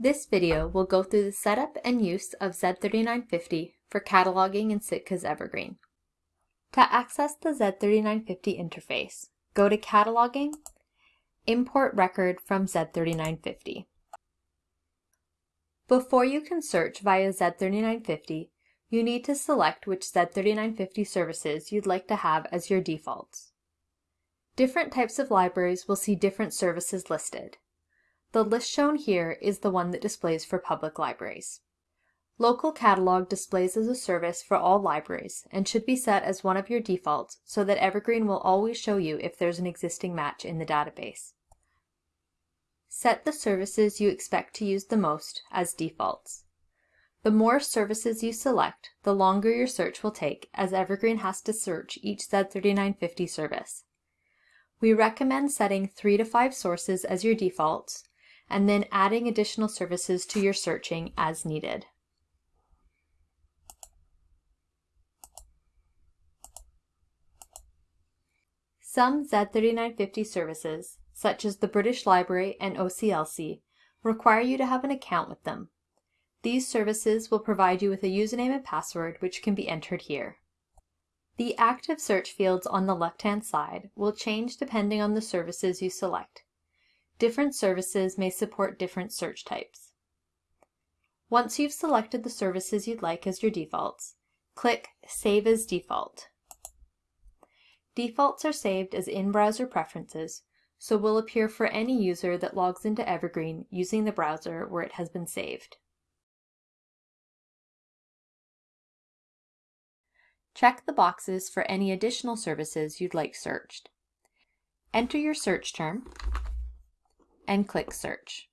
This video will go through the setup and use of Z3950 for cataloging in Sitka's Evergreen. To access the Z3950 interface, go to Cataloging, Import Record from Z3950. Before you can search via Z3950, you need to select which Z3950 services you'd like to have as your defaults. Different types of libraries will see different services listed. The list shown here is the one that displays for public libraries. Local Catalog displays as a service for all libraries and should be set as one of your defaults so that Evergreen will always show you if there's an existing match in the database. Set the services you expect to use the most as defaults. The more services you select, the longer your search will take as Evergreen has to search each Z3950 service. We recommend setting three to five sources as your defaults and then adding additional services to your searching as needed. Some Z3950 services, such as the British Library and OCLC, require you to have an account with them. These services will provide you with a username and password which can be entered here. The active search fields on the left-hand side will change depending on the services you select. Different services may support different search types. Once you've selected the services you'd like as your defaults, click Save as Default. Defaults are saved as in-browser preferences, so will appear for any user that logs into Evergreen using the browser where it has been saved. Check the boxes for any additional services you'd like searched. Enter your search term and click Search.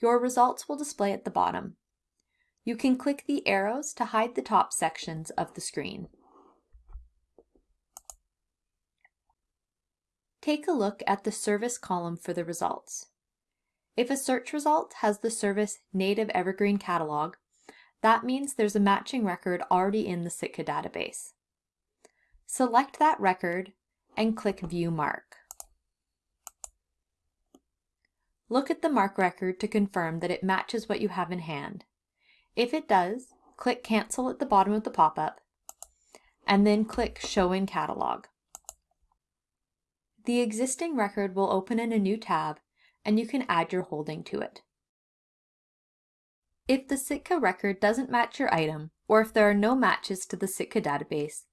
Your results will display at the bottom. You can click the arrows to hide the top sections of the screen. Take a look at the service column for the results. If a search result has the service Native Evergreen Catalog, that means there's a matching record already in the Sitka database. Select that record and click View MARC. Look at the MARC record to confirm that it matches what you have in hand. If it does, click Cancel at the bottom of the pop-up, and then click Show in Catalog. The existing record will open in a new tab, and you can add your holding to it. If the Sitka record doesn't match your item, or if there are no matches to the Sitka database,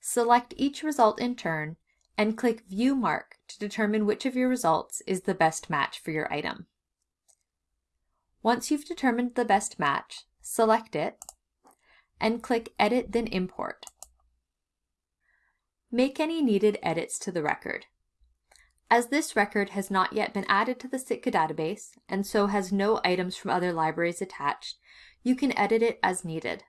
select each result in turn and click View MARC to determine which of your results is the best match for your item. Once you've determined the best match, select it and click Edit then Import. Make any needed edits to the record. As this record has not yet been added to the Sitka database and so has no items from other libraries attached, you can edit it as needed.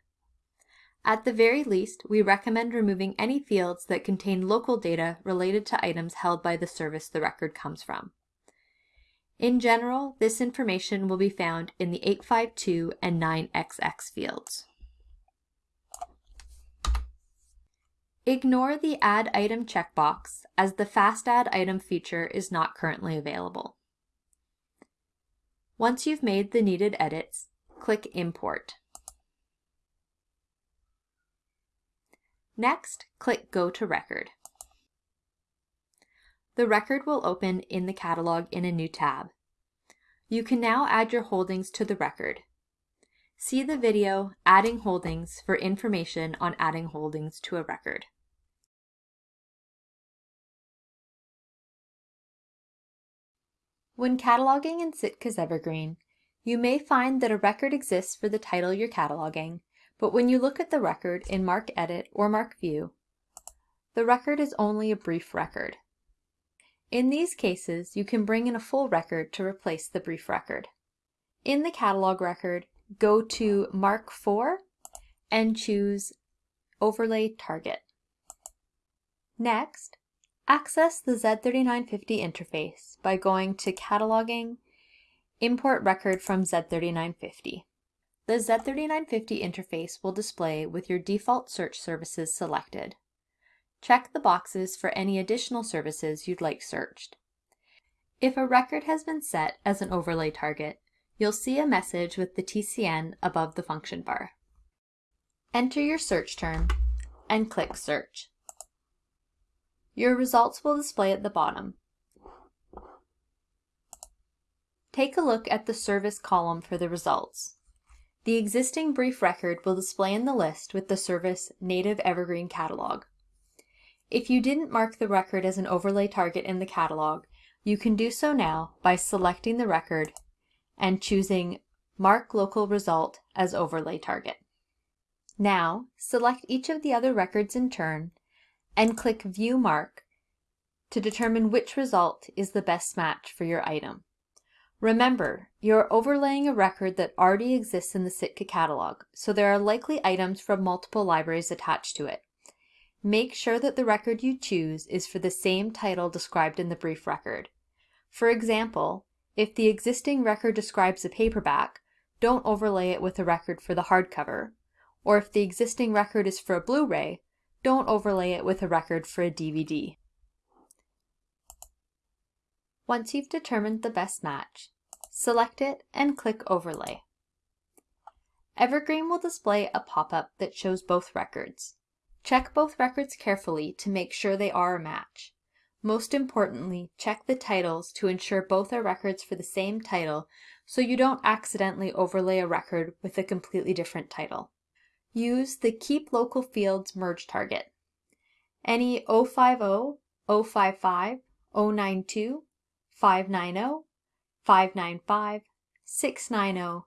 At the very least, we recommend removing any fields that contain local data related to items held by the service the record comes from. In general, this information will be found in the 852 and 9XX fields. Ignore the Add Item checkbox as the Fast Add Item feature is not currently available. Once you've made the needed edits, click Import. Next, click Go to Record. The record will open in the catalog in a new tab. You can now add your holdings to the record. See the video Adding Holdings for information on adding holdings to a record. When cataloging in Sitka's Evergreen, you may find that a record exists for the title you're cataloging, but when you look at the record in MARC Edit or MARC View, the record is only a brief record. In these cases, you can bring in a full record to replace the brief record. In the catalog record, go to Mark 4 and choose Overlay Target. Next, access the Z3950 interface by going to Cataloging, Import Record from Z3950. The Z3950 interface will display with your default search services selected. Check the boxes for any additional services you'd like searched. If a record has been set as an overlay target, you'll see a message with the TCN above the function bar. Enter your search term and click Search. Your results will display at the bottom. Take a look at the service column for the results. The existing brief record will display in the list with the service Native Evergreen Catalog. If you didn't mark the record as an overlay target in the catalog, you can do so now by selecting the record and choosing Mark Local Result as Overlay Target. Now, select each of the other records in turn and click View MARC to determine which result is the best match for your item. Remember, you're overlaying a record that already exists in the Sitka catalog, so there are likely items from multiple libraries attached to it. Make sure that the record you choose is for the same title described in the brief record. For example, if the existing record describes a paperback, don't overlay it with a record for the hardcover, or if the existing record is for a Blu-ray, don't overlay it with a record for a DVD. Once you've determined the best match, select it and click Overlay. Evergreen will display a pop-up that shows both records. Check both records carefully to make sure they are a match. Most importantly, check the titles to ensure both are records for the same title so you don't accidentally overlay a record with a completely different title. Use the Keep Local Fields merge target. Any 050, 055, 092, 590, 595, 690,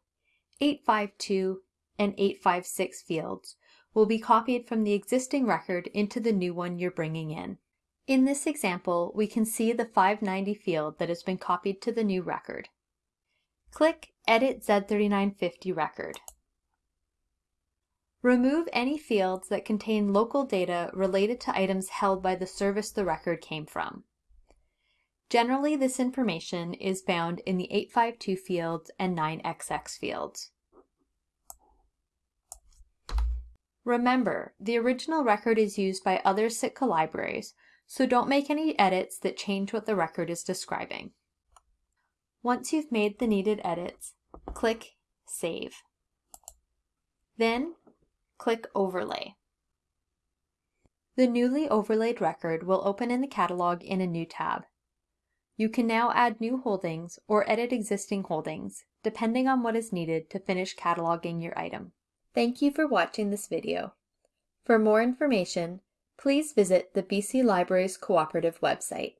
852, and 856 fields will be copied from the existing record into the new one you're bringing in. In this example, we can see the 590 field that has been copied to the new record. Click Edit Z3950 Record. Remove any fields that contain local data related to items held by the service the record came from. Generally, this information is found in the 852 fields and 9XX fields. Remember, the original record is used by other Sitka libraries, so don't make any edits that change what the record is describing. Once you've made the needed edits, click Save. Then, click Overlay. The newly overlaid record will open in the catalog in a new tab. You can now add new holdings or edit existing holdings, depending on what is needed to finish cataloging your item. Thank you for watching this video. For more information, please visit the BC Libraries Cooperative website.